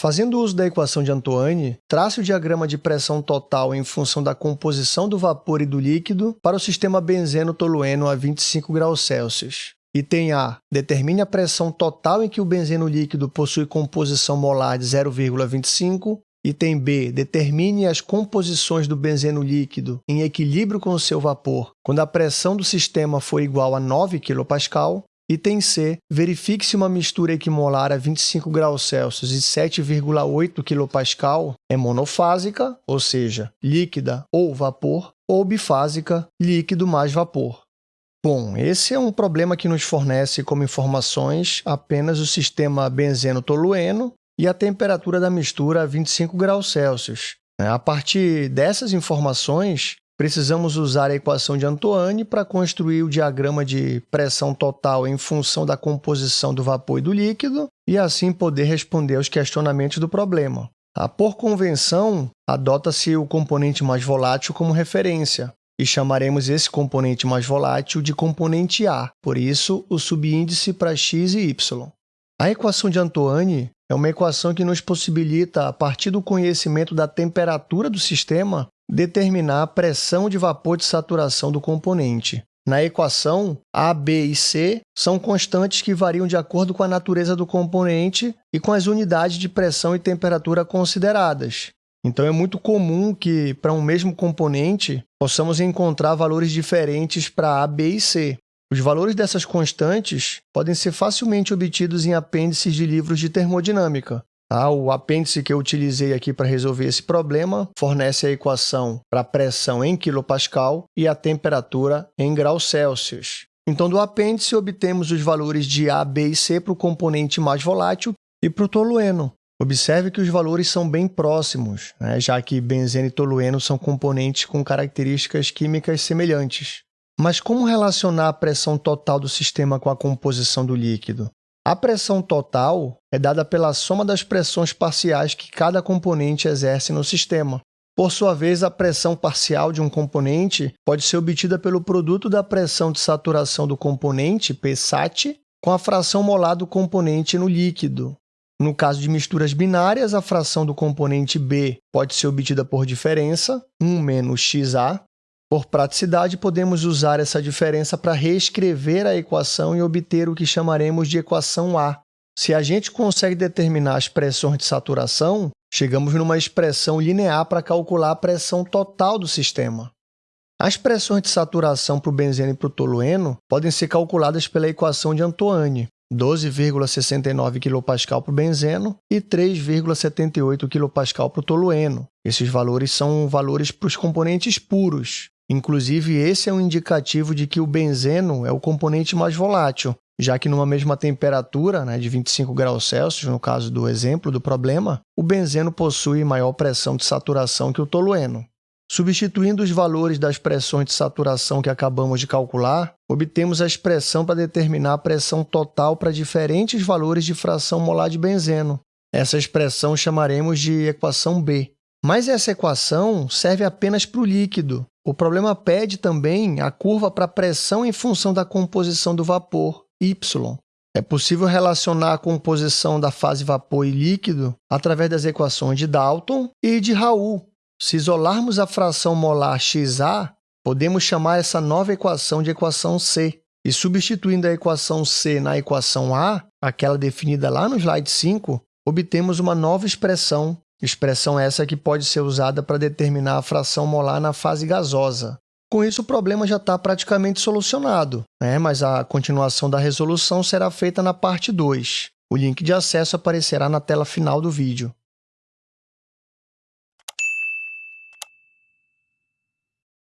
Fazendo uso da equação de Antoine, trace o diagrama de pressão total em função da composição do vapor e do líquido para o sistema benzeno-tolueno a 25 graus Celsius. Item A. Determine a pressão total em que o benzeno líquido possui composição molar de 0,25. Item B. Determine as composições do benzeno líquido em equilíbrio com o seu vapor quando a pressão do sistema for igual a 9 kPa. Item C. Verifique se uma mistura equimolar a 25 graus Celsius e 7,8 kPa é monofásica, ou seja, líquida ou vapor, ou bifásica, líquido mais vapor. Bom, esse é um problema que nos fornece como informações apenas o sistema benzeno-tolueno e a temperatura da mistura a 25 graus Celsius. A partir dessas informações, precisamos usar a equação de Antoine para construir o diagrama de pressão total em função da composição do vapor e do líquido e assim poder responder aos questionamentos do problema. Por convenção, adota-se o componente mais volátil como referência, e chamaremos esse componente mais volátil de componente A, por isso o subíndice para x e y. A equação de Antoine é uma equação que nos possibilita, a partir do conhecimento da temperatura do sistema, determinar a pressão de vapor de saturação do componente. Na equação, A, B e C são constantes que variam de acordo com a natureza do componente e com as unidades de pressão e temperatura consideradas. Então, é muito comum que, para um mesmo componente, possamos encontrar valores diferentes para A, B e C. Os valores dessas constantes podem ser facilmente obtidos em apêndices de livros de termodinâmica. Ah, o apêndice que eu utilizei aqui para resolver esse problema fornece a equação para a pressão em kPa e a temperatura em graus Celsius. Então, do apêndice, obtemos os valores de A, B e C para o componente mais volátil e para o tolueno. Observe que os valores são bem próximos, né? já que benzeno e tolueno são componentes com características químicas semelhantes. Mas como relacionar a pressão total do sistema com a composição do líquido? A pressão total é dada pela soma das pressões parciais que cada componente exerce no sistema. Por sua vez, a pressão parcial de um componente pode ser obtida pelo produto da pressão de saturação do componente, Psat, com a fração molar do componente no líquido, no caso de misturas binárias, a fração do componente B pode ser obtida por diferença, 1 menos xa. Por praticidade, podemos usar essa diferença para reescrever a equação e obter o que chamaremos de equação A. Se a gente consegue determinar as pressões de saturação, chegamos numa expressão linear para calcular a pressão total do sistema. As pressões de saturação para o benzeno e para o tolueno podem ser calculadas pela equação de Antoine, 12,69 kPa para o benzeno e 3,78 kPa para o tolueno. Esses valores são valores para os componentes puros. Inclusive, esse é um indicativo de que o benzeno é o componente mais volátil, já que numa mesma temperatura, né, de 25 graus Celsius, no caso do exemplo do problema, o benzeno possui maior pressão de saturação que o tolueno. Substituindo os valores das pressões de saturação que acabamos de calcular, obtemos a expressão para determinar a pressão total para diferentes valores de fração molar de benzeno. Essa expressão chamaremos de equação B. Mas essa equação serve apenas para o líquido. O problema pede também a curva para a pressão em função da composição do vapor, y. É possível relacionar a composição da fase vapor e líquido através das equações de Dalton e de Raoult, se isolarmos a fração molar XA, podemos chamar essa nova equação de equação C. E substituindo a equação C na equação A, aquela definida lá no slide 5, obtemos uma nova expressão, expressão essa que pode ser usada para determinar a fração molar na fase gasosa. Com isso, o problema já está praticamente solucionado, né? mas a continuação da resolução será feita na parte 2. O link de acesso aparecerá na tela final do vídeo.